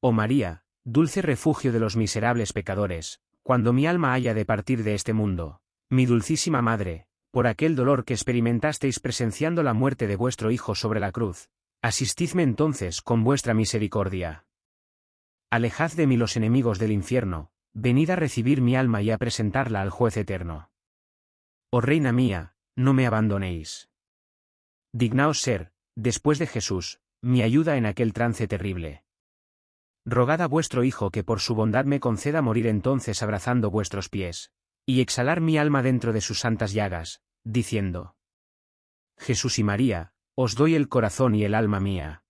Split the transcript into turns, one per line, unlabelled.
Oh María, dulce refugio de los miserables pecadores, cuando mi alma haya de partir de este mundo, mi dulcísima Madre, por aquel dolor que experimentasteis presenciando la muerte de vuestro Hijo sobre la cruz, asistidme entonces con vuestra misericordia. Alejad de mí los enemigos del infierno, venid a recibir mi alma y a presentarla al juez eterno. Oh Reina mía, no me abandonéis. Dignaos ser, después de Jesús, mi ayuda en aquel trance terrible. Rogad a vuestro Hijo que por su bondad me conceda morir entonces abrazando vuestros pies, y exhalar mi alma dentro de sus santas llagas, diciendo, Jesús y María, os doy el corazón y el alma mía.